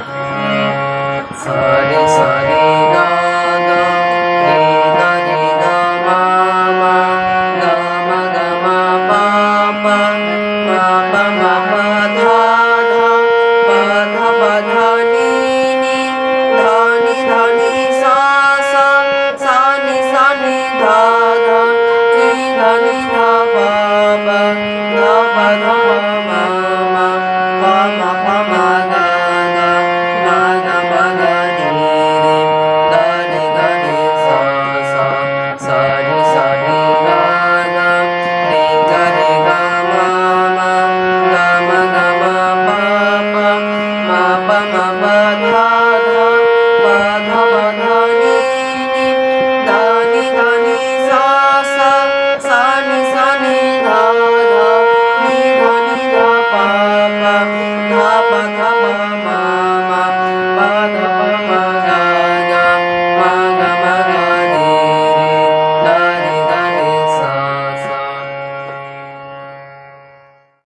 Oh.